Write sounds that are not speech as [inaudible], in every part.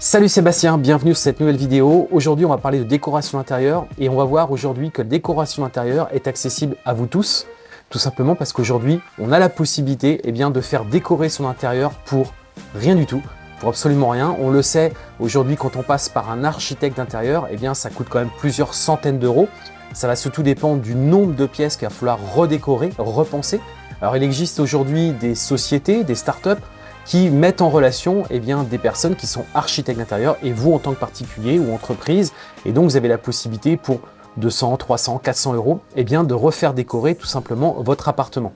Salut Sébastien, bienvenue sur cette nouvelle vidéo. Aujourd'hui, on va parler de décoration intérieure et on va voir aujourd'hui que la décoration intérieure est accessible à vous tous. Tout simplement parce qu'aujourd'hui, on a la possibilité eh de faire décorer son intérieur pour rien du tout, pour absolument rien. On le sait, aujourd'hui, quand on passe par un architecte d'intérieur, eh ça coûte quand même plusieurs centaines d'euros. Ça va surtout dépendre du nombre de pièces qu'il va falloir redécorer, repenser. Alors, il existe aujourd'hui des sociétés, des startups qui mettent en relation eh bien, des personnes qui sont architectes d'intérieur et vous en tant que particulier ou entreprise. Et donc, vous avez la possibilité pour 200, 300, 400 euros eh bien, de refaire décorer tout simplement votre appartement.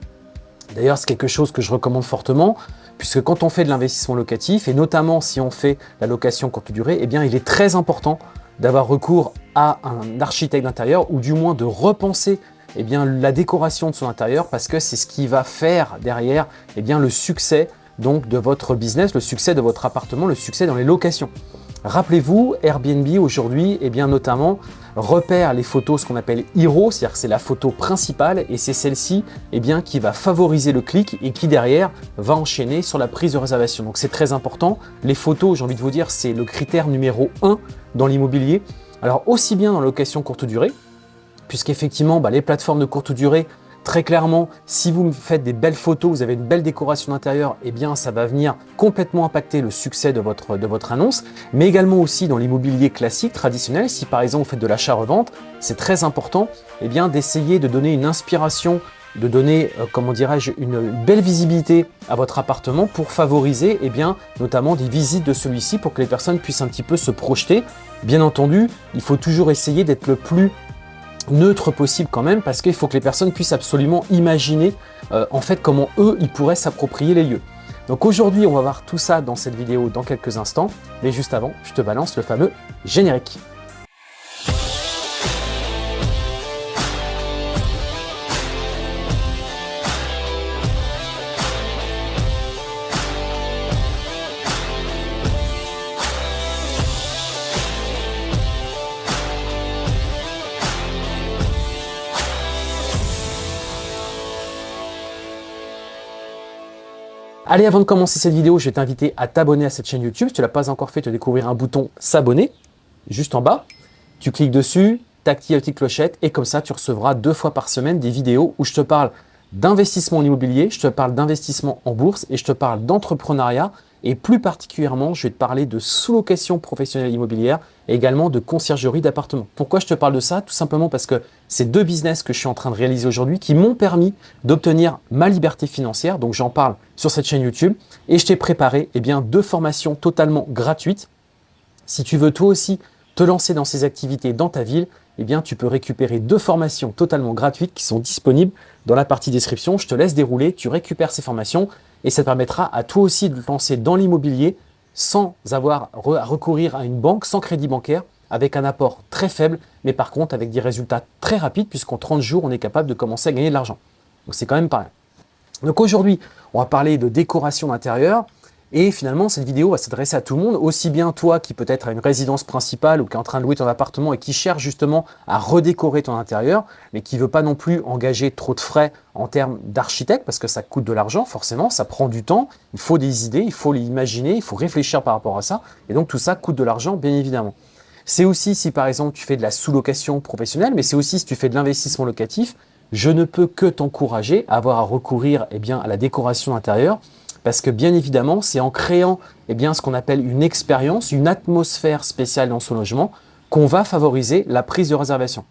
D'ailleurs, c'est quelque chose que je recommande fortement puisque quand on fait de l'investissement locatif et notamment si on fait la location courte durée, eh bien, il est très important d'avoir recours à un architecte d'intérieur ou du moins de repenser bien, la décoration de son intérieur parce que c'est ce qui va faire derrière bien, le succès donc de votre business, le succès de votre appartement, le succès dans les locations. Rappelez-vous, Airbnb aujourd'hui, eh bien notamment, repère les photos, ce qu'on appelle Hero, c'est-à-dire que c'est la photo principale et c'est celle-ci eh bien, qui va favoriser le clic et qui derrière va enchaîner sur la prise de réservation. Donc c'est très important. Les photos, j'ai envie de vous dire, c'est le critère numéro 1 dans l'immobilier. Alors aussi bien dans la location courte durée, puisqu'effectivement bah, les plateformes de courte durée Très clairement, si vous faites des belles photos, vous avez une belle décoration d'intérieur, eh bien ça va venir complètement impacter le succès de votre, de votre annonce, mais également aussi dans l'immobilier classique, traditionnel, si par exemple vous faites de l'achat-revente, c'est très important eh bien d'essayer de donner une inspiration de donner, euh, comment dirais-je, une belle visibilité à votre appartement pour favoriser eh bien, notamment des visites de celui-ci pour que les personnes puissent un petit peu se projeter. Bien entendu, il faut toujours essayer d'être le plus neutre possible quand même parce qu'il faut que les personnes puissent absolument imaginer euh, en fait comment eux ils pourraient s'approprier les lieux. Donc aujourd'hui on va voir tout ça dans cette vidéo dans quelques instants mais juste avant je te balance le fameux générique. Allez, avant de commencer cette vidéo, je vais t'inviter à t'abonner à cette chaîne YouTube. Si tu ne l'as pas encore fait, te découvrir un bouton s'abonner, juste en bas. Tu cliques dessus, tu actives la petite clochette et comme ça, tu recevras deux fois par semaine des vidéos où je te parle d'investissement en immobilier, je te parle d'investissement en bourse et je te parle d'entrepreneuriat et plus particulièrement, je vais te parler de sous-location professionnelle immobilière et également de conciergerie d'appartements. Pourquoi je te parle de ça? Tout simplement parce que c'est deux business que je suis en train de réaliser aujourd'hui qui m'ont permis d'obtenir ma liberté financière. Donc, j'en parle sur cette chaîne YouTube et je t'ai préparé eh bien, deux formations totalement gratuites. Si tu veux toi aussi te lancer dans ces activités dans ta ville, eh bien, tu peux récupérer deux formations totalement gratuites qui sont disponibles dans la partie description. Je te laisse dérouler, tu récupères ces formations et ça te permettra à toi aussi de te lancer dans l'immobilier sans avoir à recourir à une banque, sans crédit bancaire, avec un apport très faible, mais par contre avec des résultats très rapides puisqu'en 30 jours, on est capable de commencer à gagner de l'argent. Donc c'est quand même pas rien. Donc aujourd'hui, on va parler de décoration d'intérieur. Et finalement, cette vidéo va s'adresser à tout le monde, aussi bien toi qui peut-être a une résidence principale ou qui est en train de louer ton appartement et qui cherche justement à redécorer ton intérieur, mais qui ne veut pas non plus engager trop de frais en termes d'architecte, parce que ça coûte de l'argent, forcément, ça prend du temps, il faut des idées, il faut les imaginer, il faut réfléchir par rapport à ça, et donc tout ça coûte de l'argent, bien évidemment. C'est aussi si par exemple tu fais de la sous-location professionnelle, mais c'est aussi si tu fais de l'investissement locatif, je ne peux que t'encourager à avoir à recourir eh à la décoration intérieure parce que bien évidemment, c'est en créant eh bien, ce qu'on appelle une expérience, une atmosphère spéciale dans son logement qu'on va favoriser la prise de réservation.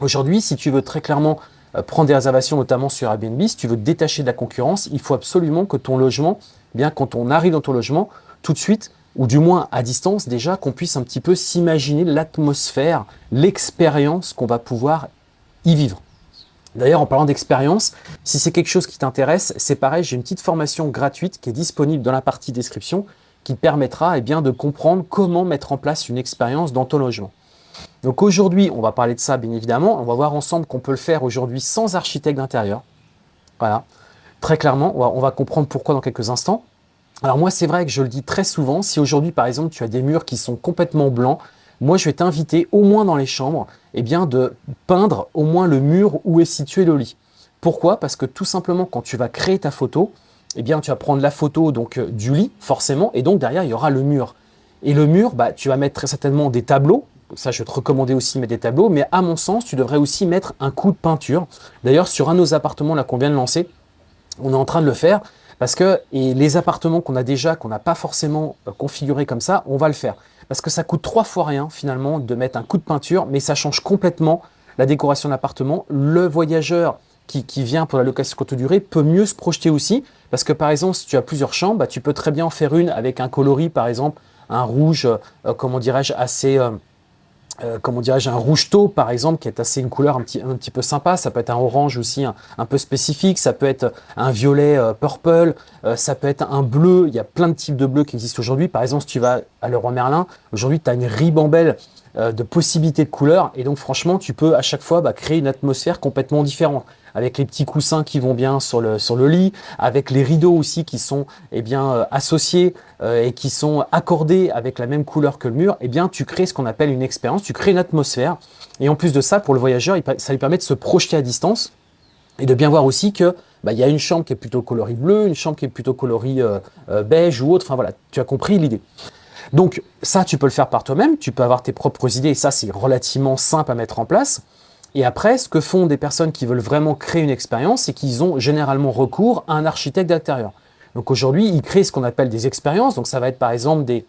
Aujourd'hui, si tu veux très clairement euh, prendre des réservations, notamment sur Airbnb, si tu veux te détacher de la concurrence, il faut absolument que ton logement, eh bien quand on arrive dans ton logement, tout de suite, ou du moins à distance déjà, qu'on puisse un petit peu s'imaginer l'atmosphère, l'expérience qu'on va pouvoir y vivre. D'ailleurs, en parlant d'expérience, si c'est quelque chose qui t'intéresse, c'est pareil, j'ai une petite formation gratuite qui est disponible dans la partie description qui te permettra eh de comprendre comment mettre en place une expérience dans ton logement. Donc aujourd'hui, on va parler de ça bien évidemment. On va voir ensemble qu'on peut le faire aujourd'hui sans architecte d'intérieur. Voilà, très clairement, on va comprendre pourquoi dans quelques instants. Alors moi, c'est vrai que je le dis très souvent, si aujourd'hui par exemple tu as des murs qui sont complètement blancs, moi je vais t'inviter au moins dans les chambres eh bien, de peindre au moins le mur où est situé le lit. Pourquoi? Parce que tout simplement quand tu vas créer ta photo, eh bien, tu vas prendre la photo donc euh, du lit forcément et donc derrière il y aura le mur. Et le mur, bah, tu vas mettre très certainement des tableaux. Ça, je vais te recommander aussi de mettre des tableaux. Mais à mon sens, tu devrais aussi mettre un coup de peinture. D'ailleurs, sur un de nos appartements qu'on vient de lancer, on est en train de le faire. Parce que et les appartements qu'on a déjà, qu'on n'a pas forcément euh, configurés comme ça, on va le faire. Parce que ça coûte trois fois rien finalement de mettre un coup de peinture, mais ça change complètement la décoration de l'appartement. Le voyageur qui, vient pour la location courte durée peut mieux se projeter aussi. Parce que par exemple, si tu as plusieurs chambres, bah, tu peux très bien en faire une avec un coloris, par exemple, un rouge, euh, comment dirais-je, assez... Euh, euh, comment dirais-je, un rouge taupe par exemple, qui est assez une couleur un petit, un petit peu sympa. Ça peut être un orange aussi un, peu spécifique. Ça peut être un violet purple. ça peut être un bleu. Il y a plein de types de bleus qui existent aujourd'hui. Par exemple, si tu vas à Leroy Merlin, aujourd'hui, tu as une ribambelle de possibilités de couleurs. Et donc, franchement, tu peux à chaque fois bah, créer une atmosphère complètement différente avec les petits coussins qui vont bien sur le, sur le lit, avec les rideaux aussi qui sont eh bien, euh, associés euh, et qui sont accordés avec la même couleur que le mur, eh bien, tu crées ce qu'on appelle une expérience, tu crées une atmosphère. Et en plus de ça, pour le voyageur, ça lui permet de se projeter à distance et de bien voir aussi que bah, y a une chambre qui est plutôt coloris bleu, une chambre qui est plutôt coloris euh, beige ou autre. Enfin voilà, tu as compris l'idée. Donc ça, tu peux le faire par toi-même, tu peux avoir tes propres idées et ça, c'est relativement simple à mettre en place. Et après, ce que font des personnes qui veulent vraiment créer une expérience, c'est qu'ils ont généralement recours à un architecte d'intérieur. Donc aujourd'hui, ils créent ce qu'on appelle des expériences. Donc ça va être par exemple des,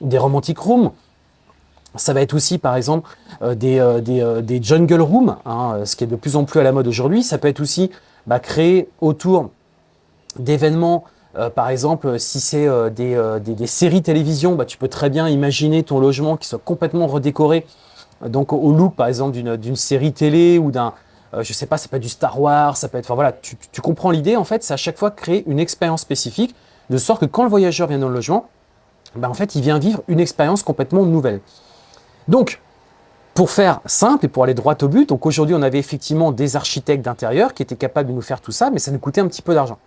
des romantic rooms, ça va être aussi, par exemple, euh, des, euh, euh, des, jungle rooms, hein, ce qui est de plus en plus à la mode aujourd'hui. Ça peut être aussi bah, créer autour d'événements, par exemple, si c'est des, des, séries télévision, bah, tu peux très bien imaginer ton logement qui soit complètement redécoré donc au look, par exemple, d'une série télé ou d'un, euh, je sais pas, ça peut être du Star Wars, ça peut être, enfin voilà, tu, comprends l'idée, en fait, c'est à chaque fois créer une expérience spécifique, de sorte que quand le voyageur vient dans le logement, ben, en fait, il vient vivre une expérience complètement nouvelle. Donc, pour faire simple et pour aller droit au but, aujourd'hui, on avait effectivement des architectes d'intérieur qui étaient capables de nous faire tout ça, mais ça nous coûtait un petit peu d'argent.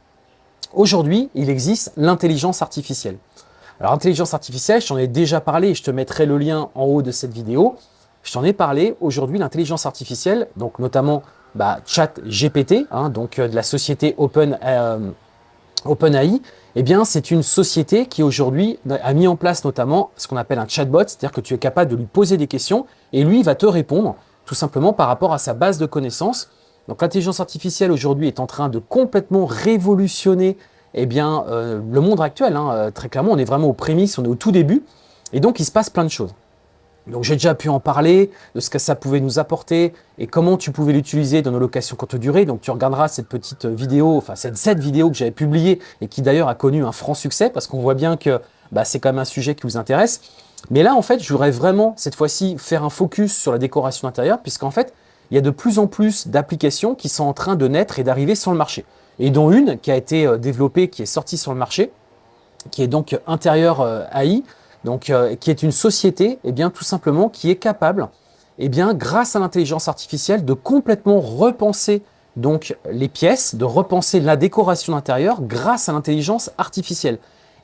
Aujourd'hui, il existe l'intelligence artificielle. Alors, l'intelligence artificielle, j'en ai déjà parlé, je te mettrai le lien en haut de cette vidéo. Je t'en ai parlé aujourd'hui, l'intelligence artificielle, donc notamment bah, ChatGPT, hein, donc euh, de la société euh, OpenAI, eh bien c'est une société qui aujourd'hui a mis en place notamment ce qu'on appelle un chatbot, c'est-à-dire que tu es capable de lui poser des questions et lui va te répondre tout simplement par rapport à sa base de connaissances. Donc l'intelligence artificielle aujourd'hui est en train de complètement révolutionner eh bien, euh, le monde actuel. Hein. Très clairement, on est vraiment aux prémices, on est au tout début et donc il se passe plein de choses. Donc j'ai déjà pu en parler, de ce que ça pouvait nous apporter et comment tu pouvais l'utiliser dans nos locations courte durée. Donc tu regarderas cette petite vidéo, enfin cette, cette vidéo que j'avais publiée et qui d'ailleurs a connu un franc succès parce qu'on voit bien que bah, c'est quand même un sujet qui vous intéresse. Mais là en fait, je voudrais vraiment cette fois-ci faire un focus sur la décoration intérieure puisqu'en fait, il y a de plus en plus d'applications qui sont en train de naître et d'arriver sur le marché. Et dont une qui a été euh, développée, qui est sortie sur le marché, qui est donc intérieur euh, AI, donc, euh, qui est une société, eh bien, tout simplement, qui est capable, eh bien, grâce à l'intelligence artificielle, de complètement repenser donc les pièces, de repenser la décoration intérieure grâce à l'intelligence artificielle.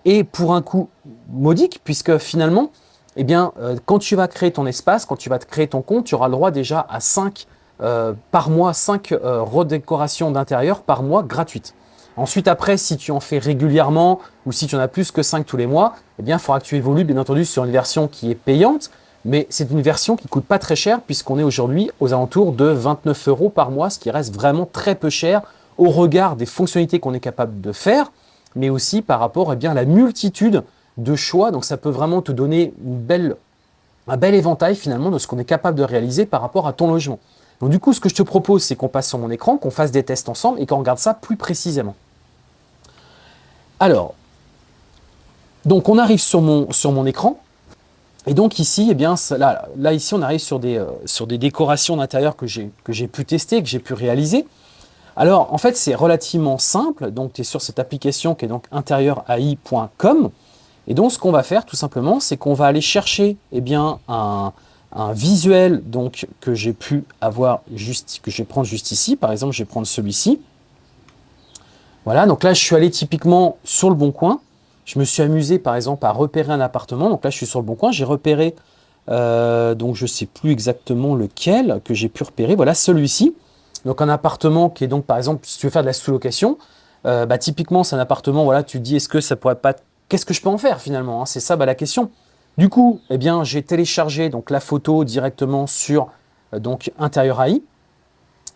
Et pour un coût modique, puisque finalement, eh bien, euh, quand tu vas créer ton espace, quand tu vas créer ton compte, tu auras le droit déjà à 5 euh, par mois, 5 redécorations d'intérieur par mois gratuites. Ensuite, après, si tu en fais régulièrement ou si tu en as plus que 5 tous les mois, eh bien, il faudra que tu évolues, bien entendu, sur une version qui est payante. Mais c'est une version qui coûte pas très cher puisqu'on est aujourd'hui aux alentours de 29 euros par mois, ce qui reste vraiment très peu cher au regard des fonctionnalités qu'on est capable de faire, mais aussi par rapport eh bien, à la multitude de choix. Donc, ça peut vraiment te donner un bel éventail finalement de ce qu'on est capable de réaliser par rapport à ton logement. Donc du coup, ce que je te propose, c'est qu'on passe sur mon écran, qu'on fasse des tests ensemble et qu'on regarde ça plus précisément. Alors, donc on arrive sur mon, écran. Et donc ici, eh bien, là, là ici, on arrive sur des, euh, sur des décorations d'intérieur que j'ai pu tester, que j'ai pu réaliser. Alors, en fait, c'est relativement simple. Donc, tu es sur cette application qui est donc intérieurAI.com. Et donc, ce qu'on va faire, tout simplement, c'est qu'on va aller chercher eh bien, un, visuel donc que j'ai pu avoir juste que je vais prendre juste ici. Par exemple, je vais prendre celui-ci. Voilà, donc là, je suis allé typiquement sur le bon coin. Je me suis amusé, par exemple, à repérer un appartement. Donc là, je suis sur le bon coin. J'ai repéré, euh, donc je ne sais plus exactement lequel que j'ai pu repérer. Voilà, celui-ci. Donc un appartement qui est donc, par exemple, si tu veux faire de la sous-location, euh, bah, typiquement, c'est un appartement, voilà, tu te dis, est-ce que ça pourrait pas qu'est-ce que je peux en faire finalement hein? C'est ça bah, la question. Du coup, eh bien, j'ai téléchargé donc, la photo directement sur euh, donc, Intérieur AI.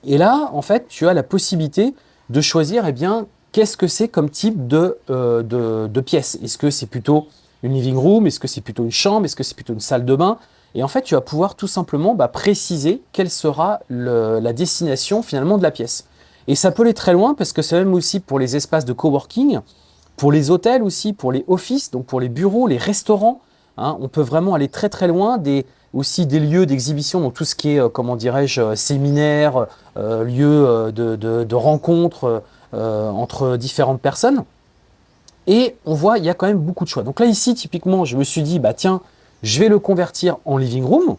Et là, en fait, tu as la possibilité de choisir eh bien, qu'est-ce que c'est comme type de, euh, pièce? Est-ce que c'est plutôt une living room? Est-ce que c'est plutôt une chambre? Est-ce que c'est plutôt une salle de bain? Et en fait, tu vas pouvoir tout simplement bah, préciser quelle sera la destination finalement de la pièce. Et ça peut aller très loin parce que c'est même aussi pour les espaces de coworking, pour les hôtels aussi, pour les offices, donc pour les bureaux, les restaurants. Hein. on peut vraiment aller très très loin aussi des lieux d'exhibition, donc tout ce qui est, euh, comment dirais-je, euh, séminaires, euh, lieux de, rencontres entre différentes personnes. Et on voit, il y a quand même beaucoup de choix. Donc là, ici, typiquement, je me suis dit, bah tiens, je vais le convertir en living room.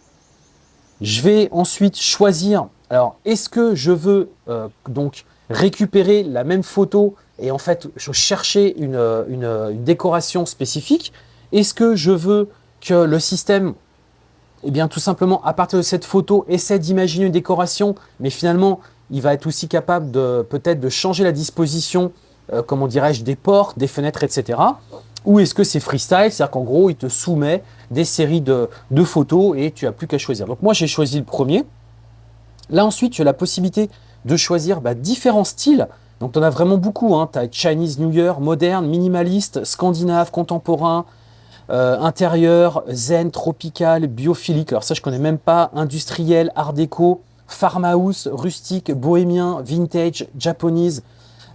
Je vais ensuite choisir, alors, est-ce que je veux donc récupérer la même photo et en fait chercher une, une décoration spécifique Est-ce que je veux que le système eh bien, tout simplement, à partir de cette photo, essaie d'imaginer une décoration, mais finalement, il va être aussi capable de peut-être de changer la disposition, euh, comment dirais-je, des portes, des fenêtres, etc. Ou est-ce que c'est freestyle, c'est-à-dire qu'en gros, il te soumet des séries de, photos et tu n'as plus qu'à choisir. Donc moi, j'ai choisi le premier. Là, ensuite, tu as la possibilité de choisir bah, différents styles. Donc, tu en as vraiment beaucoup. Hein. Tu as Chinese New Year, moderne, minimaliste, scandinave, contemporain, euh, intérieur, zen, tropical, biophilique. Alors ça, je connais même pas. Industriel, art déco, farmhouse, rustique, bohémien, vintage, japonese,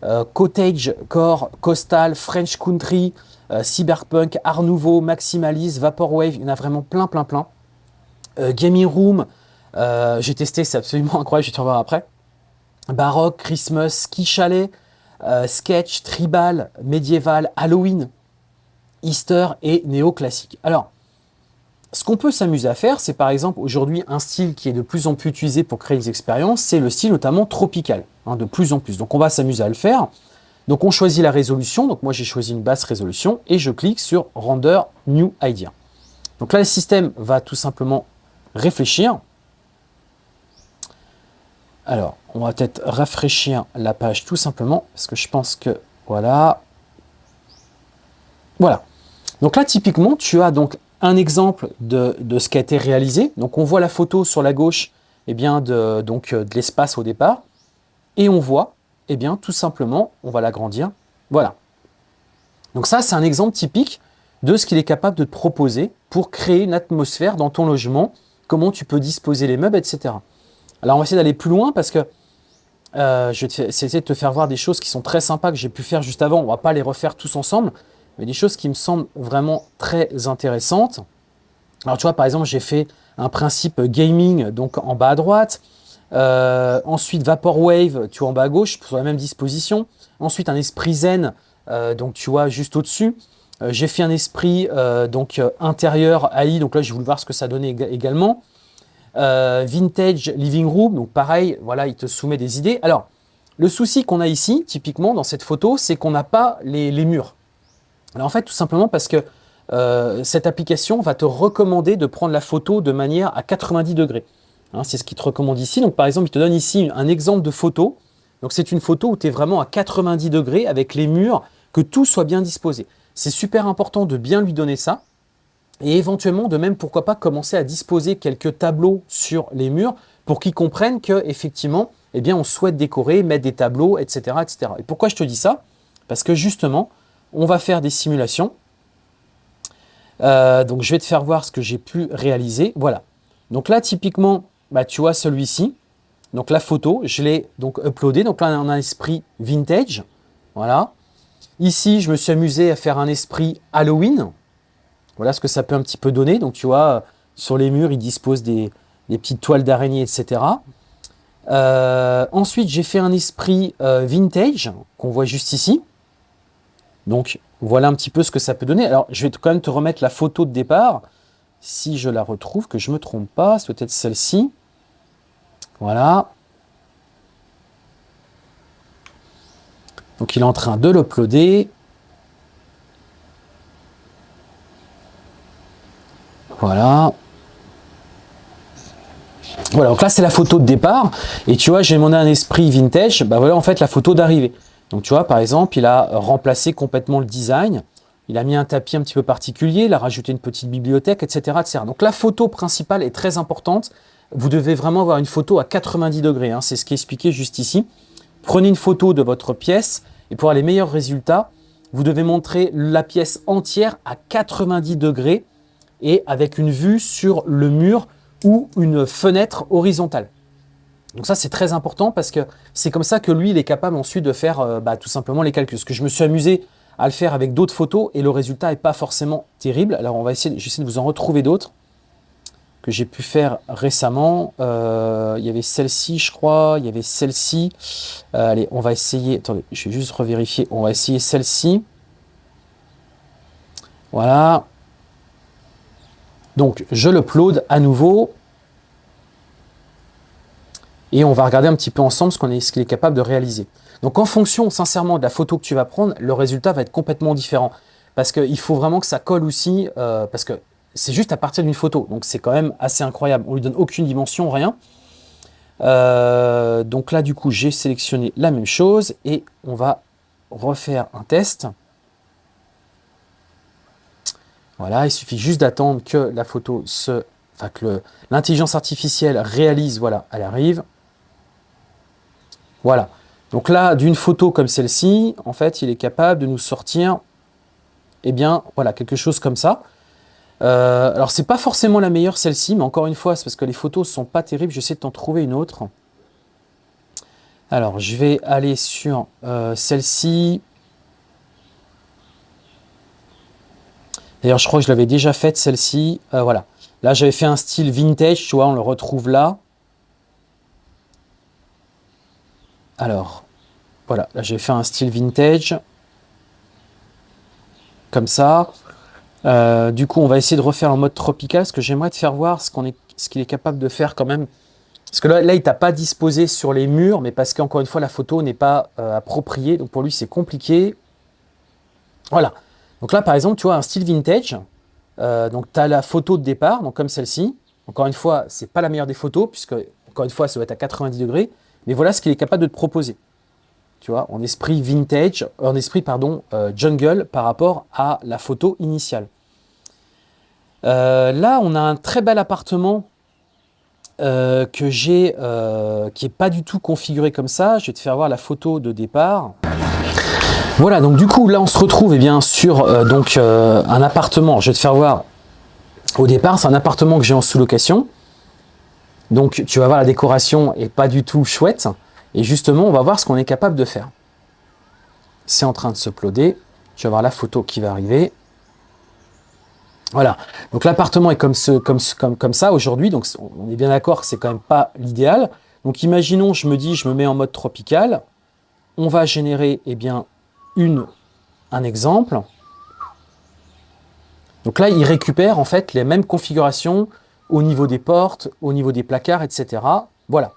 euh, cottage, core, coastal, French country, euh, cyberpunk, art nouveau, maximaliste, vaporwave. Il y en a vraiment plein, plein, plein. gaming room, j'ai testé, c'est absolument [laughs] incroyable, je vais te revoir après. Baroque, Christmas, ski chalet, sketch, tribal, médiéval, Halloween, Easter et néoclassique. Alors, ce qu'on peut s'amuser à faire, c'est par exemple aujourd'hui un style qui est de plus en plus utilisé pour créer des expériences, c'est le style notamment tropical, hein, de plus en plus. Donc on va s'amuser à le faire. Donc on choisit la résolution, donc moi j'ai choisi une basse résolution et je clique sur Render New Idea. Donc là le système va tout simplement réfléchir. Alors on va peut-être rafraîchir la page tout simplement parce que je pense que voilà. Voilà. Donc là, typiquement, tu as donc un exemple de, ce qui a été réalisé. Donc on voit la photo sur la gauche eh bien, de, euh, de l'espace au départ. Et on voit, eh bien, tout simplement, on va l'agrandir. Voilà. Donc ça, c'est un exemple typique de ce qu'il est capable de te proposer pour créer une atmosphère dans ton logement, comment tu peux disposer les meubles, etc. Alors on va essayer d'aller plus loin parce que euh, je vais essayer de te faire voir des choses qui sont très sympas que j'ai pu faire juste avant. On ne va pas les refaire tous ensemble, mais des choses qui me semblent vraiment très intéressantes. Alors tu vois, par exemple, j'ai fait un principe gaming, donc en bas à droite. Euh, ensuite, Vaporwave, tu vois, en bas à gauche, sur la même disposition. Ensuite, un esprit zen, euh, donc tu vois, juste au-dessus. J'ai fait un esprit donc intérieur AI, donc là, j'ai voulu voir ce que ça donnait également. Vintage living room, donc pareil, voilà, il te soumet des idées. Alors, le souci qu'on a ici, typiquement, dans cette photo, c'est qu'on n'a pas les murs. Alors en fait, tout simplement parce que euh, cette application va te recommander de prendre la photo de manière à 90 degrés. Hein, c'est ce qu'il te recommande ici. Donc par exemple, il te donne ici un exemple de photo. Donc c'est une photo où tu es vraiment à 90 degrés avec les murs, que tout soit bien disposé. C'est super important de bien lui donner ça. Et éventuellement, de même, pourquoi pas commencer à disposer quelques tableaux sur les murs pour qu'ils comprennent qu'effectivement, eh bien, on souhaite décorer, mettre des tableaux, etc.. Et pourquoi je te dis ça? Parce que justement, on va faire des simulations. Euh, donc, je vais te faire voir ce que j'ai pu réaliser. Voilà. Donc là, typiquement, bah, tu vois celui-ci. Donc la photo, je l'ai donc uploadé. Donc là, on a un esprit vintage. Voilà. Ici, je me suis amusé à faire un esprit Halloween. Voilà ce que ça peut un petit peu donner. Donc tu vois, sur les murs, il dispose des, petites toiles d'araignée, etc. Euh, ensuite, j'ai fait un esprit euh, vintage qu'on voit juste ici. Donc, voilà un petit peu ce que ça peut donner. Alors, je vais quand même te remettre la photo de départ. Si je la retrouve, que je ne me trompe pas, c'est peut-être celle-ci. Voilà. Donc, il est en train de l'uploader. Voilà. Voilà, donc là, c'est la photo de départ. Et tu vois, j'ai demandé un esprit vintage. Bah voilà, en fait, la photo d'arrivée. Donc tu vois, par exemple, il a remplacé complètement le design. Il a mis un tapis un petit peu particulier, il a rajouté une petite bibliothèque, etc. etc. Donc la photo principale est très importante. Vous devez vraiment avoir une photo à 90 degrés, hein. c'est ce qui est expliqué juste ici. Prenez une photo de votre pièce et pour avoir les meilleurs résultats, vous devez montrer la pièce entière à 90 degrés et avec une vue sur le mur ou une fenêtre horizontale. Donc ça, c'est très important parce que c'est comme ça que lui, il est capable ensuite de faire euh, bah, tout simplement les calculs. Parce que je me suis amusé à le faire avec d'autres photos et le résultat n'est pas forcément terrible. Alors on va essayer, j'essaie de vous en retrouver d'autres que j'ai pu faire récemment. Euh, il y avait celle-ci, je crois. Il y avait celle-ci. Euh, allez, on va essayer. Attendez, je vais juste revérifier. On va essayer celle-ci. Voilà. Donc, je l'upload à nouveau. Et on va regarder un petit peu ensemble ce qu'il est, capable de réaliser. Donc, en fonction, sincèrement, de la photo que tu vas prendre, le résultat va être complètement différent. Parce qu'il faut vraiment que ça colle aussi, euh, parce que c'est juste à partir d'une photo. Donc, c'est quand même assez incroyable. On lui donne aucune dimension, rien. Euh, donc là, du coup, j'ai sélectionné la même chose et on va refaire un test. Voilà, il suffit juste d'attendre que la photo se... Enfin, que l'intelligence artificielle réalise, voilà, elle arrive. Voilà. Donc là, d'une photo comme celle-ci, en fait, il est capable de nous sortir, eh bien, voilà, quelque chose comme ça. Euh, alors, c'est pas forcément la meilleure, celle-ci, mais encore une fois, c'est parce que les photos sont pas terribles. J'essaie de t'en trouver une autre. Alors, je vais aller sur euh, celle-ci. D'ailleurs, je crois que je l'avais déjà faite, celle-ci. Euh, voilà. Là, j'avais fait un style vintage, tu vois, on le retrouve là. Alors, voilà, là j'ai fait un style vintage. Comme ça. Euh, du coup, on va essayer de refaire en mode tropical, parce que j'aimerais te faire voir ce qu'il est, qu'il est, capable de faire quand même. Parce que là, là il t'a pas disposé sur les murs, mais parce qu'encore une fois, la photo n'est pas euh, appropriée. Donc pour lui, c'est compliqué. Voilà. Donc là, par exemple, tu vois, un style vintage. Euh, donc tu as la photo de départ, donc comme celle-ci. Encore une fois, c'est pas la meilleure des photos, puisque, encore une fois, ça doit être à 90 degrés. Mais voilà ce qu'il est capable de te proposer. Tu vois, en esprit vintage, en esprit, pardon, euh, jungle par rapport à la photo initiale. Euh, là, on a un très bel appartement que j'ai, qui n'est pas du tout configuré comme ça. Je vais te faire voir la photo de départ. Voilà, donc du coup, là, on se retrouve eh bien, sur donc, un appartement. Je vais te faire voir au départ, c'est un appartement que j'ai en sous-location. Donc tu vas voir la décoration est pas du tout chouette. Et justement, on va voir ce qu'on est capable de faire. C'est en train de se ploder. Tu vas voir la photo qui va arriver. Voilà. Donc l'appartement est comme, ce, comme, comme, comme ça aujourd'hui. Donc on est bien d'accord que c'est quand même pas l'idéal. Donc imaginons, je me dis, je me mets en mode tropical. On va générer eh bien, un exemple. Donc là, il récupère en fait les mêmes configurations au niveau des portes, au niveau des placards, etc. Voilà.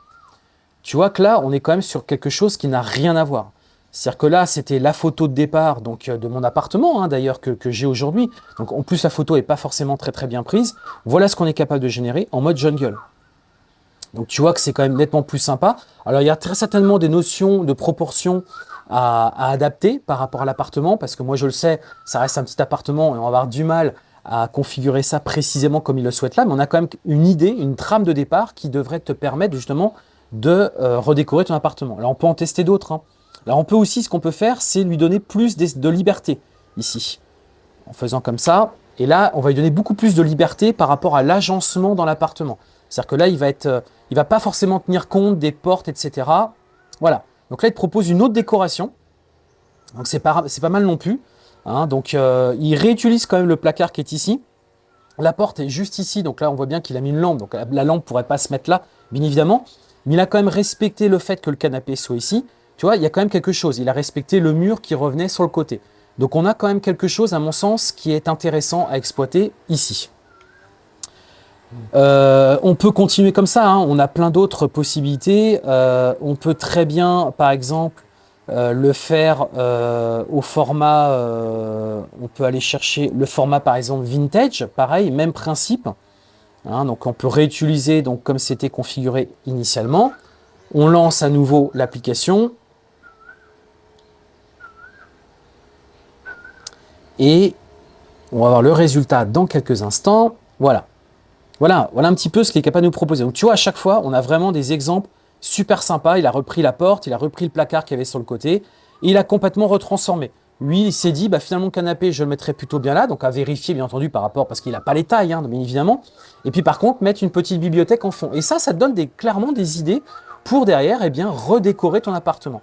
Tu vois que là, on est quand même sur quelque chose qui n'a rien à voir. C'est-à-dire que là, c'était la photo de départ donc euh, de mon appartement, hein, d'ailleurs, que, j'ai aujourd'hui. Donc en plus, la photo n'est pas forcément très très bien prise. Voilà ce qu'on est capable de générer en mode jungle. Donc tu vois que c'est quand même nettement plus sympa. Alors il y a très certainement des notions de proportion à, adapter par rapport à l'appartement, parce que moi je le sais, ça reste un petit appartement et on va avoir du mal à configurer ça précisément comme il le souhaite là, mais on a quand même une idée, une trame de départ qui devrait te permettre justement de euh, redécorer ton appartement. Là, on peut en tester d'autres. Hein. Là, on peut aussi, ce qu'on peut faire, c'est lui donner plus de liberté ici, en faisant comme ça. Et là, on va lui donner beaucoup plus de liberté par rapport à l'agencement dans l'appartement. C'est-à-dire que là, il va être, euh, il va pas forcément tenir compte des portes, etc. Voilà. Donc là, il te propose une autre décoration. Donc c'est pas, mal non plus. Hein, donc, euh, il réutilise quand même le placard qui est ici. La porte est juste ici, donc là, on voit bien qu'il a mis une lampe. Donc, la lampe pourrait pas se mettre là, bien évidemment. Mais il a quand même respecté le fait que le canapé soit ici. Tu vois, il y a quand même quelque chose. Il a respecté le mur qui revenait sur le côté. Donc, on a quand même quelque chose, à mon sens, qui est intéressant à exploiter ici. Euh, on peut continuer comme ça, hein. on a plein d'autres possibilités. Euh, on peut très bien, par exemple, euh, le faire au format, on peut aller chercher le format par exemple vintage, pareil, même principe. Hein, donc on peut réutiliser donc comme c'était configuré initialement. On lance à nouveau l'application. Et on va voir le résultat dans quelques instants. Voilà. Voilà, voilà un petit peu ce qu'il est capable de nous proposer. Donc tu vois, à chaque fois, on a vraiment des exemples super sympas. Il a repris la porte, il a repris le placard qu'il avait sur le côté, et il a complètement retransformé. Lui, il s'est dit, bah, finalement, le canapé, je le mettrais plutôt bien là, donc à vérifier, bien entendu, par rapport, parce qu'il n'a pas les tailles, hein, bien évidemment. Et puis, par contre, mettre une petite bibliothèque en fond. Et ça, ça te donne clairement des idées pour derrière, eh bien, redécorer ton appartement.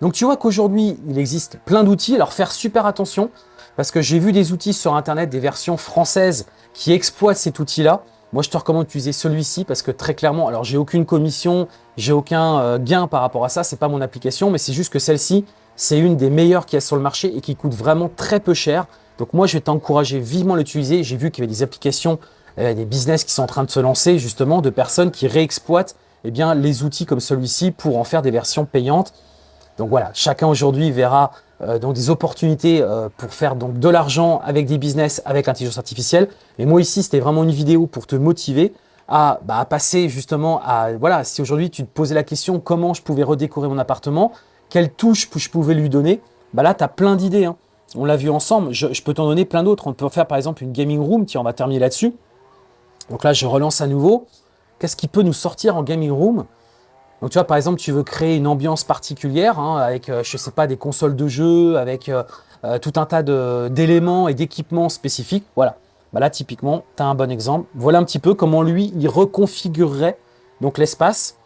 Donc, tu vois qu'aujourd'hui, il existe plein d'outils. Alors, faire super attention, parce que j'ai vu des outils sur Internet, des versions françaises qui exploitent cet outil-là. Moi, je te recommande d'utiliser celui-ci parce que très clairement, alors j'ai aucune commission, j'ai aucun euh, gain par rapport à ça, c'est pas mon application, mais c'est juste que celle-ci, c'est une des meilleures qu'il y a sur le marché et qui coûte vraiment très peu cher. Donc moi, je vais t'encourager vivement à l'utiliser. J'ai vu qu'il y avait des applications, euh, des business qui sont en train de se lancer justement, de personnes qui réexploitent eh bien, les outils comme celui-ci pour en faire des versions payantes. Donc voilà, chacun aujourd'hui verra donc des opportunités euh, pour faire donc de l'argent avec des business, avec l'intelligence artificielle. Et moi ici, c'était vraiment une vidéo pour te motiver à, bah, passer justement à, voilà, si aujourd'hui tu te posais la question comment je pouvais redécorer mon appartement, quelle touche je pouvais lui donner, bah là, tu as plein d'idées. Hein. On l'a vu ensemble, je, je peux t'en donner plein d'autres. On peut faire par exemple une gaming room, tiens, on va terminer là-dessus. Donc là, je relance à nouveau. Qu'est-ce qui peut nous sortir en gaming room? Donc tu vois, par exemple, tu veux créer une ambiance particulière hein, avec, euh, je sais pas, des consoles de jeux, avec euh, euh, tout un tas d'éléments et d'équipements spécifiques. Voilà. Bah là, typiquement, tu as un bon exemple. Voilà un petit peu comment lui, il reconfigurerait l'espace.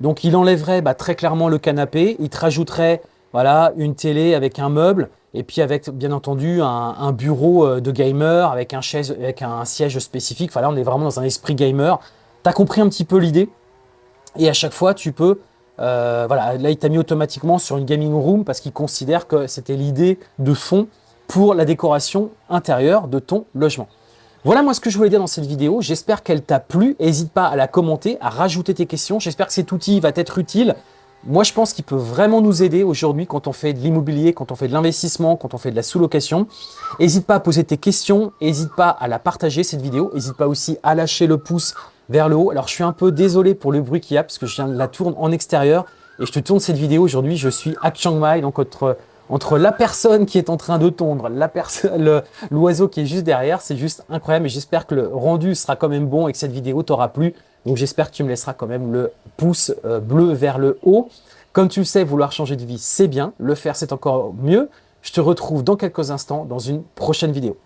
Donc il enlèverait bah, très clairement le canapé, il te rajouterait voilà, une télé avec un meuble, et puis avec bien entendu un, bureau de gamer avec un, chaise, avec un siège spécifique. Enfin là, on est vraiment dans un esprit gamer. Tu as compris un petit peu l'idée? Et à chaque fois, tu peux... Euh, voilà, là, il t'a mis automatiquement sur une gaming room parce qu'il considère que c'était l'idée de fond pour la décoration intérieure de ton logement. Voilà moi ce que je voulais dire dans cette vidéo. J'espère qu'elle t'a plu. N'hésite pas à la commenter, à rajouter tes questions. J'espère que cet outil va t'être utile. Moi, je pense qu'il peut vraiment nous aider aujourd'hui quand on fait de l'immobilier, quand on fait de l'investissement, quand on fait de la sous-location. N'hésite pas à poser tes questions, n'hésite pas à la partager cette vidéo, n'hésite pas aussi à lâcher le pouce vers le haut. Alors, je suis un peu désolé pour le bruit qu'il y a parce que je viens de la tourne en extérieur et je te tourne cette vidéo aujourd'hui. Je suis à Chiang Mai, donc entre, entre la personne qui est en train de tondre, l'oiseau qui est juste derrière, c'est juste incroyable et j'espère que le rendu sera quand même bon et que cette vidéo t'aura plu. Donc, j'espère que tu me laisseras quand même le pouce euh, bleu vers le haut. Comme tu le sais, vouloir changer de vie, c'est bien. Le faire, c'est encore mieux. Je te retrouve dans quelques instants dans une prochaine vidéo.